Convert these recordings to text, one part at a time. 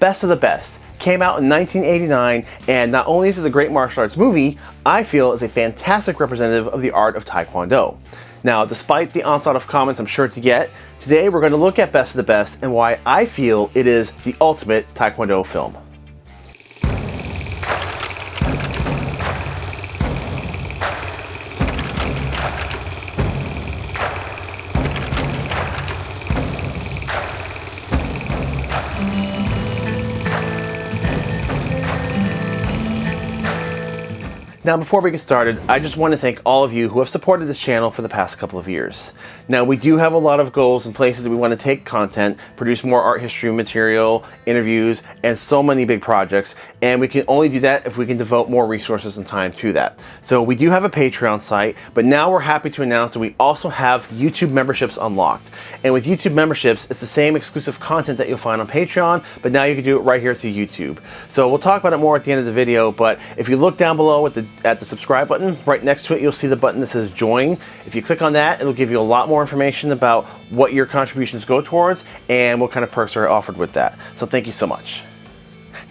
Best of the Best came out in 1989 and not only is it a great martial arts movie, I feel is a fantastic representative of the art of Taekwondo. Now, despite the onslaught of comments I'm sure to get, today we're going to look at Best of the Best and why I feel it is the ultimate Taekwondo film. Now before we get started, I just want to thank all of you who have supported this channel for the past couple of years. Now we do have a lot of goals and places that we want to take content, produce more art history material, interviews, and so many big projects, and we can only do that if we can devote more resources and time to that. So we do have a Patreon site, but now we're happy to announce that we also have YouTube memberships unlocked. And with YouTube memberships, it's the same exclusive content that you'll find on Patreon, but now you can do it right here through YouTube. So we'll talk about it more at the end of the video, but if you look down below at the at the subscribe button. Right next to it, you'll see the button that says join. If you click on that, it'll give you a lot more information about what your contributions go towards and what kind of perks are offered with that. So thank you so much.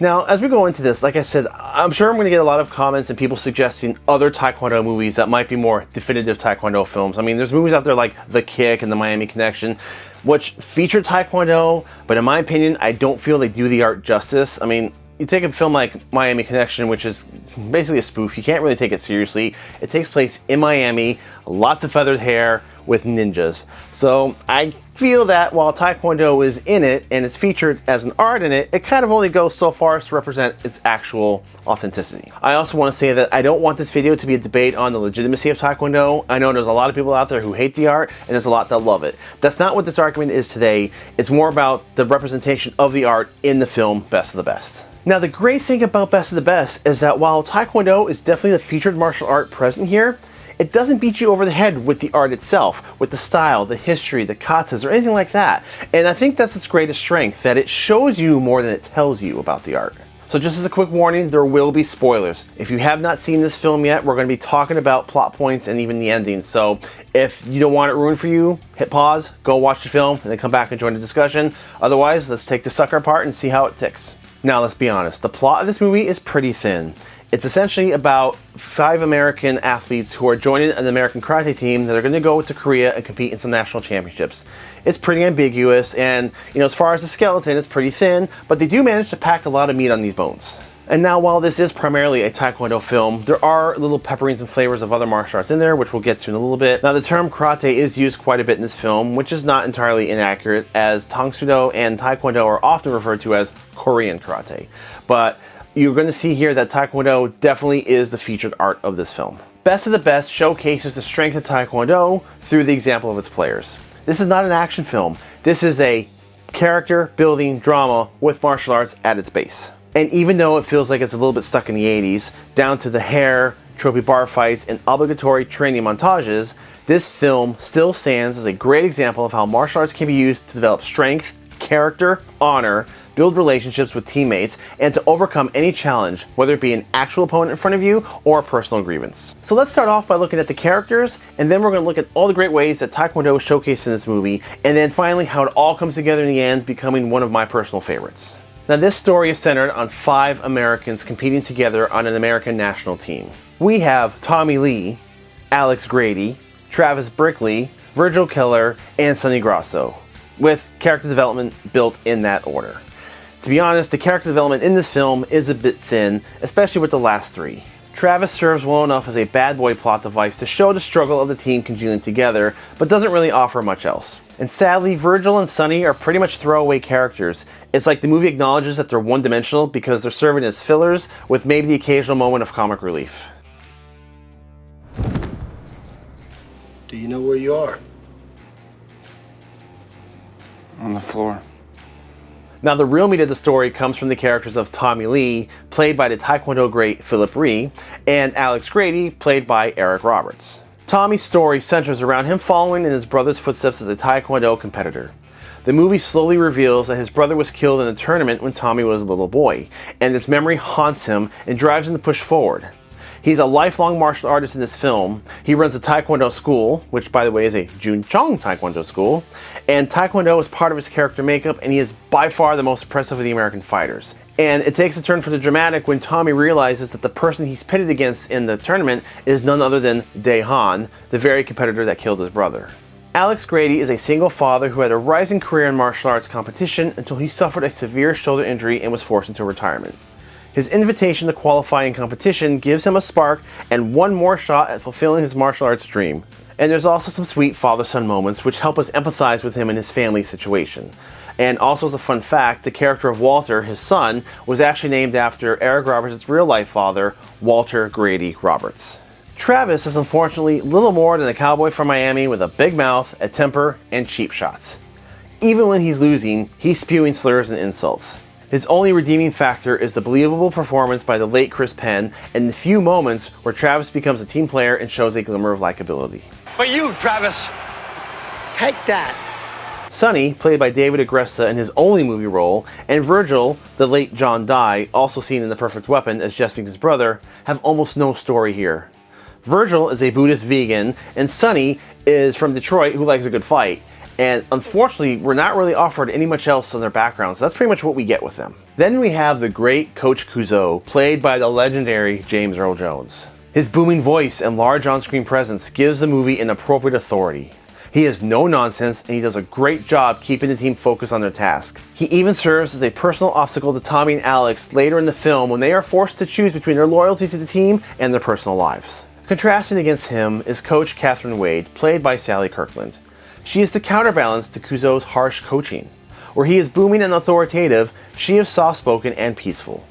Now, as we go into this, like I said, I'm sure I'm going to get a lot of comments and people suggesting other Taekwondo movies that might be more definitive Taekwondo films. I mean, there's movies out there like The Kick and The Miami Connection, which feature Taekwondo, but in my opinion, I don't feel they do the art justice. I mean, you take a film like Miami Connection, which is basically a spoof, you can't really take it seriously. It takes place in Miami, lots of feathered hair with ninjas. So I feel that while Taekwondo is in it and it's featured as an art in it, it kind of only goes so far as to represent its actual authenticity. I also want to say that I don't want this video to be a debate on the legitimacy of Taekwondo. I know there's a lot of people out there who hate the art and there's a lot that love it. That's not what this argument is today. It's more about the representation of the art in the film Best of the Best. Now the great thing about Best of the Best is that while Taekwondo is definitely the featured martial art present here, it doesn't beat you over the head with the art itself, with the style, the history, the katas, or anything like that. And I think that's its greatest strength, that it shows you more than it tells you about the art. So just as a quick warning, there will be spoilers. If you have not seen this film yet, we're going to be talking about plot points and even the ending. So if you don't want it ruined for you, hit pause, go watch the film, and then come back and join the discussion. Otherwise, let's take the sucker apart and see how it ticks. Now let's be honest, the plot of this movie is pretty thin. It's essentially about five American athletes who are joining an American karate team that are going to go to Korea and compete in some national championships. It's pretty ambiguous and, you know, as far as the skeleton, it's pretty thin, but they do manage to pack a lot of meat on these bones. And now while this is primarily a Taekwondo film, there are little pepperings and flavors of other martial arts in there, which we'll get to in a little bit. Now the term karate is used quite a bit in this film, which is not entirely inaccurate, as Tang Soo and Taekwondo are often referred to as Korean karate. But you're going to see here that Taekwondo definitely is the featured art of this film. Best of the Best showcases the strength of Taekwondo through the example of its players. This is not an action film. This is a character building drama with martial arts at its base. And even though it feels like it's a little bit stuck in the 80s, down to the hair, trophy bar fights, and obligatory training montages, this film still stands as a great example of how martial arts can be used to develop strength, character, honor, build relationships with teammates, and to overcome any challenge, whether it be an actual opponent in front of you or a personal grievance. So let's start off by looking at the characters, and then we're going to look at all the great ways that Taekwondo is showcased in this movie, and then finally how it all comes together in the end, becoming one of my personal favorites. Now this story is centered on five Americans competing together on an American national team. We have Tommy Lee, Alex Grady, Travis Brickley, Virgil Keller, and Sonny Grasso, with character development built in that order. To be honest, the character development in this film is a bit thin, especially with the last three. Travis serves well enough as a bad boy plot device to show the struggle of the team congealing together, but doesn't really offer much else. And sadly, Virgil and Sonny are pretty much throwaway characters. It's like the movie acknowledges that they're one-dimensional because they're serving as fillers with maybe the occasional moment of comic relief. Do you know where you are? On the floor. Now the real meat of the story comes from the characters of Tommy Lee, played by the Taekwondo great Philip Rhee, and Alex Grady, played by Eric Roberts. Tommy's story centers around him following in his brother's footsteps as a Taekwondo competitor. The movie slowly reveals that his brother was killed in a tournament when Tommy was a little boy, and this memory haunts him and drives him to push forward. He's a lifelong martial artist in this film. He runs a Taekwondo school, which by the way is a Jun Chong Taekwondo school, and Taekwondo is part of his character makeup and he is by far the most impressive of the American fighters. And it takes a turn for the dramatic when Tommy realizes that the person he's pitted against in the tournament is none other than Dae Han, the very competitor that killed his brother. Alex Grady is a single father who had a rising career in martial arts competition until he suffered a severe shoulder injury and was forced into retirement. His invitation to qualify in competition gives him a spark and one more shot at fulfilling his martial arts dream. And there's also some sweet father-son moments which help us empathize with him and his family situation. And also as a fun fact, the character of Walter, his son, was actually named after Eric Roberts' real-life father, Walter Grady Roberts. Travis is unfortunately little more than a cowboy from Miami with a big mouth, a temper, and cheap shots. Even when he's losing, he's spewing slurs and insults. His only redeeming factor is the believable performance by the late Chris Penn and the few moments where Travis becomes a team player and shows a glimmer of likability. But you, Travis, Take that. Sonny, played by David Agresta in his only movie role, and Virgil, the late John Dye, also seen in The Perfect Weapon as Jeff Speakman's brother, have almost no story here. Virgil is a Buddhist vegan, and Sonny is from Detroit who likes a good fight. And unfortunately, we're not really offered any much else on their backgrounds. So that's pretty much what we get with them. Then we have the great Coach Couzo, played by the legendary James Earl Jones. His booming voice and large on-screen presence gives the movie an appropriate authority. He is no nonsense and he does a great job keeping the team focused on their task. He even serves as a personal obstacle to Tommy and Alex later in the film when they are forced to choose between their loyalty to the team and their personal lives. Contrasting against him is Coach Catherine Wade, played by Sally Kirkland. She is the counterbalance to Couzo's harsh coaching. Where he is booming and authoritative, she is soft-spoken and peaceful.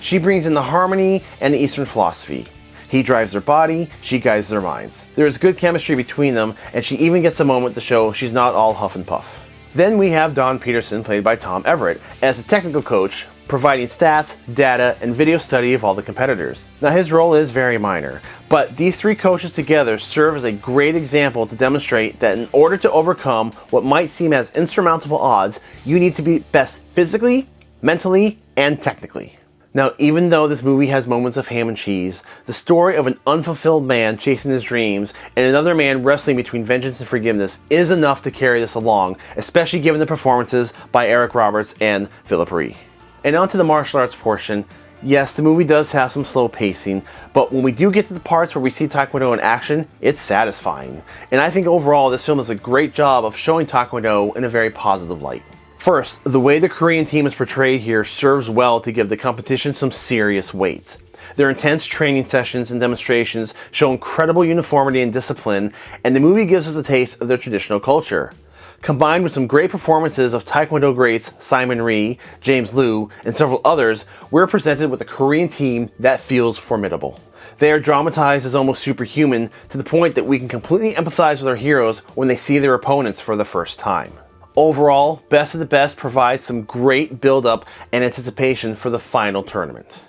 She brings in the harmony and the Eastern philosophy. He drives their body, she guides their minds. There is good chemistry between them, and she even gets a moment to show she's not all huff and puff. Then we have Don Peterson, played by Tom Everett, as the technical coach, providing stats, data, and video study of all the competitors. Now his role is very minor, but these three coaches together serve as a great example to demonstrate that in order to overcome what might seem as insurmountable odds, you need to be best physically, mentally, and technically. Now, even though this movie has moments of ham and cheese, the story of an unfulfilled man chasing his dreams and another man wrestling between vengeance and forgiveness is enough to carry this along, especially given the performances by Eric Roberts and Philip Rhee. And on to the martial arts portion. Yes, the movie does have some slow pacing, but when we do get to the parts where we see Taekwondo in action, it's satisfying. And I think overall this film does a great job of showing Taekwondo in a very positive light. First, the way the Korean team is portrayed here serves well to give the competition some serious weight. Their intense training sessions and demonstrations show incredible uniformity and discipline, and the movie gives us a taste of their traditional culture. Combined with some great performances of Taekwondo greats Simon Rhee, James Lew, and several others, we're presented with a Korean team that feels formidable. They are dramatized as almost superhuman to the point that we can completely empathize with our heroes when they see their opponents for the first time. Overall, Best of the Best provides some great build-up and anticipation for the final tournament.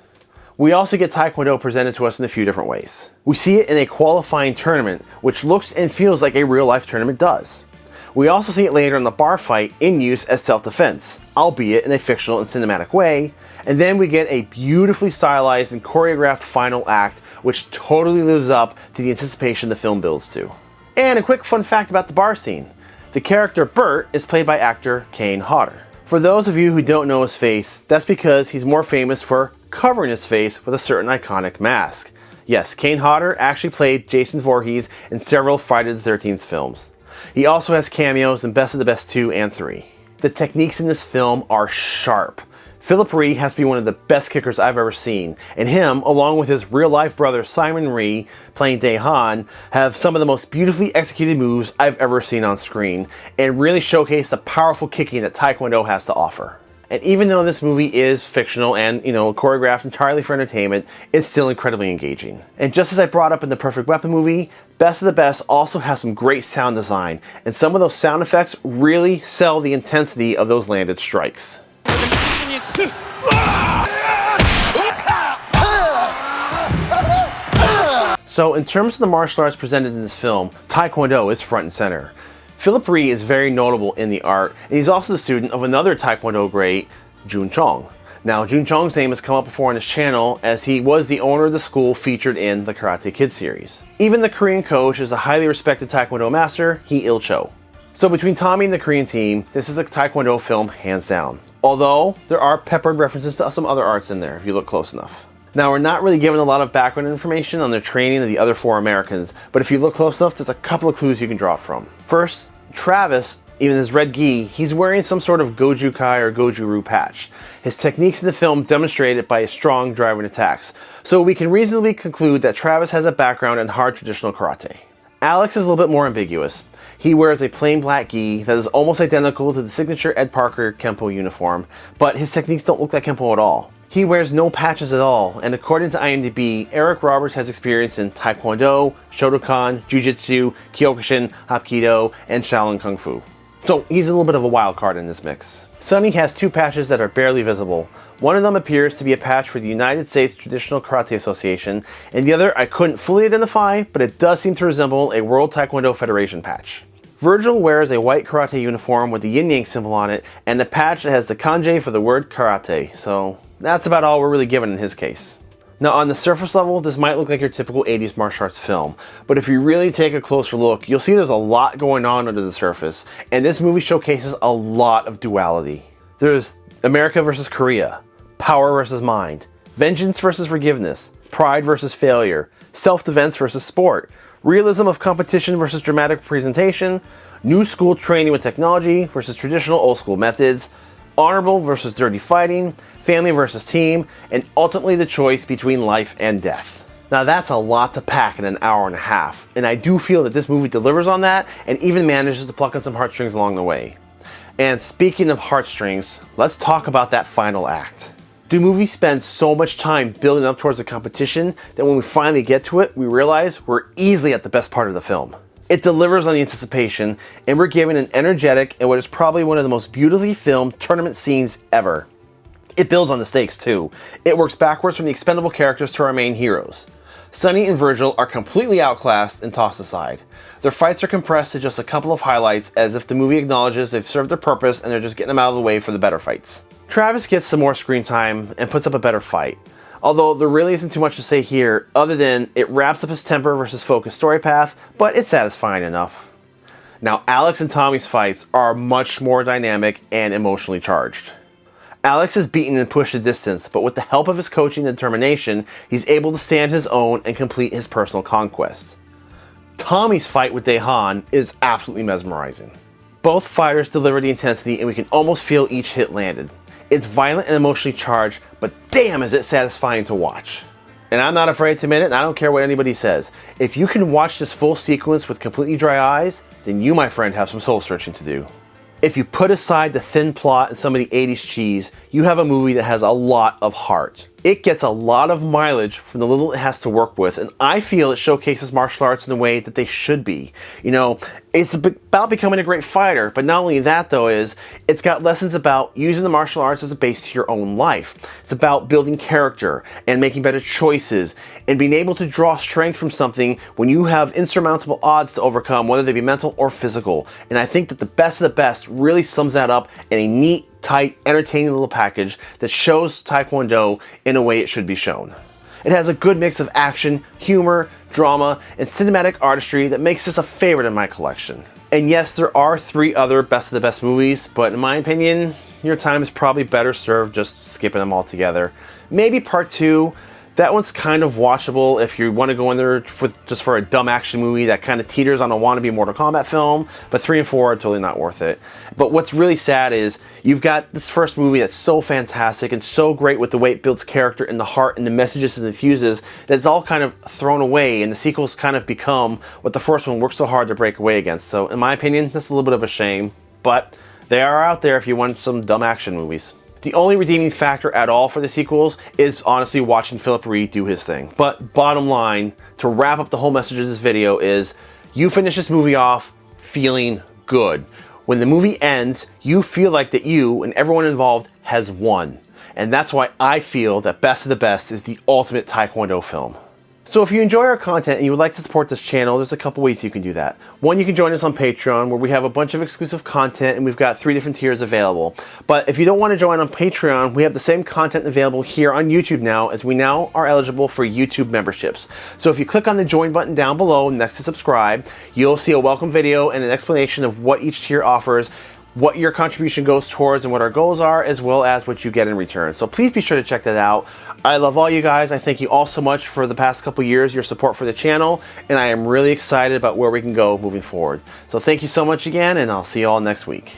We also get Taekwondo presented to us in a few different ways. We see it in a qualifying tournament, which looks and feels like a real-life tournament does. We also see it later in the bar fight in use as self-defense, albeit in a fictional and cinematic way, and then we get a beautifully stylized and choreographed final act which totally lives up to the anticipation the film builds to. And a quick fun fact about the bar scene. The character Bert is played by actor Kane Hodder. For those of you who don't know his face, that's because he's more famous for covering his face with a certain iconic mask. Yes, Kane Hodder actually played Jason Voorhees in several Friday the 13th films. He also has cameos in Best of the Best 2 and 3. The techniques in this film are sharp. Philip Rhee has to be one of the best kickers I've ever seen, and him, along with his real-life brother Simon Rhee, playing Dae Han, have some of the most beautifully executed moves I've ever seen on screen, and really showcase the powerful kicking that Taekwondo has to offer. And even though this movie is fictional and, you know, choreographed entirely for entertainment, it's still incredibly engaging. And just as I brought up in the Perfect Weapon movie, Best of the Best also has some great sound design, and some of those sound effects really sell the intensity of those landed strikes. So in terms of the martial arts presented in this film, Taekwondo is front and center. Philip Rhee is very notable in the art, and he's also the student of another Taekwondo great, Jun Chong. Now, Jun Chong's name has come up before on his channel as he was the owner of the school featured in the Karate Kid series. Even the Korean coach is a highly respected Taekwondo master, Hee Il Cho. So between Tommy and the Korean team, this is a Taekwondo film hands down. Although, there are peppered references to some other arts in there if you look close enough. Now, we're not really given a lot of background information on the training of the other four Americans, but if you look close enough, there's a couple of clues you can draw from. First, Travis, even his red gi, he's wearing some sort of Goju Kai or Goju Ryu patch. His techniques in the film demonstrate it by his strong driving attacks, so we can reasonably conclude that Travis has a background in hard traditional karate. Alex is a little bit more ambiguous. He wears a plain black gi that is almost identical to the signature Ed Parker Kempo uniform, but his techniques don't look like Kempo at all. He wears no patches at all, and according to IMDb, Eric Roberts has experience in Taekwondo, Shotokan, Jiu-Jitsu, Kyokushin, Hapkido, and Shaolin Kung Fu. So he's a little bit of a wild card in this mix. Sonny has two patches that are barely visible. One of them appears to be a patch for the United States Traditional Karate Association, and the other I couldn't fully identify, but it does seem to resemble a World Taekwondo Federation patch. Virgil wears a white karate uniform with the yin yang symbol on it, and the patch that has the kanji for the word karate, so that's about all we're really given in his case. Now on the surface level, this might look like your typical 80s martial arts film, but if you really take a closer look, you'll see there's a lot going on under the surface, and this movie showcases a lot of duality. There's America versus Korea, power versus mind, vengeance versus forgiveness, pride versus failure, self-defense versus sport, realism of competition versus dramatic presentation, new school training with technology versus traditional old school methods, honorable versus dirty fighting, family versus team, and ultimately the choice between life and death. Now that's a lot to pack in an hour and a half, and I do feel that this movie delivers on that and even manages to pluck on some heartstrings along the way. And speaking of heartstrings, let's talk about that final act. Do movie spends so much time building up towards the competition that when we finally get to it, we realize we're easily at the best part of the film? It delivers on the anticipation, and we're given an energetic and what is probably one of the most beautifully filmed tournament scenes ever. It builds on the stakes too. It works backwards from the expendable characters to our main heroes. Sonny and Virgil are completely outclassed and tossed aside. Their fights are compressed to just a couple of highlights as if the movie acknowledges they've served their purpose and they're just getting them out of the way for the better fights. Travis gets some more screen time and puts up a better fight. Although there really isn't too much to say here other than it wraps up his temper versus focus story path, but it's satisfying enough. Now Alex and Tommy's fights are much more dynamic and emotionally charged. Alex is beaten and pushed a distance, but with the help of his coaching and determination, he's able to stand his own and complete his personal conquest. Tommy's fight with Dae Han is absolutely mesmerizing. Both fighters deliver the intensity and we can almost feel each hit landed. It's violent and emotionally charged, but damn is it satisfying to watch. And I'm not afraid to admit it, and I don't care what anybody says. If you can watch this full sequence with completely dry eyes, then you, my friend, have some soul searching to do. If you put aside the thin plot and some of the 80s cheese, you have a movie that has a lot of heart. It gets a lot of mileage from the little it has to work with, and I feel it showcases martial arts in the way that they should be. You know, it's about becoming a great fighter, but not only that though is, it's got lessons about using the martial arts as a base to your own life. It's about building character and making better choices and being able to draw strength from something when you have insurmountable odds to overcome, whether they be mental or physical. And I think that the best of the best really sums that up in a neat, tight, entertaining little package that shows Taekwondo in a way it should be shown. It has a good mix of action, humor, drama, and cinematic artistry that makes this a favorite in my collection. And yes, there are three other best of the best movies, but in my opinion, your time is probably better served just skipping them all together. Maybe part two, that one's kind of watchable if you want to go in there with, just for a dumb action movie that kind of teeters on a wannabe Mortal Kombat film, but 3 and 4 are totally not worth it. But what's really sad is you've got this first movie that's so fantastic and so great with the way it builds character and the heart and the messages it infuses that it's all kind of thrown away and the sequels kind of become what the first one worked so hard to break away against. So in my opinion, that's a little bit of a shame, but they are out there if you want some dumb action movies. The only redeeming factor at all for the sequels is honestly watching Philip Rhee do his thing. But bottom line, to wrap up the whole message of this video is, you finish this movie off feeling good. When the movie ends, you feel like that you and everyone involved has won. And that's why I feel that Best of the Best is the ultimate Taekwondo film. So if you enjoy our content and you would like to support this channel, there's a couple ways you can do that. One, you can join us on Patreon where we have a bunch of exclusive content and we've got three different tiers available. But if you don't want to join on Patreon, we have the same content available here on YouTube now as we now are eligible for YouTube memberships. So if you click on the join button down below next to subscribe, you'll see a welcome video and an explanation of what each tier offers what your contribution goes towards and what our goals are, as well as what you get in return. So please be sure to check that out. I love all you guys. I thank you all so much for the past couple years, your support for the channel, and I am really excited about where we can go moving forward. So thank you so much again, and I'll see you all next week.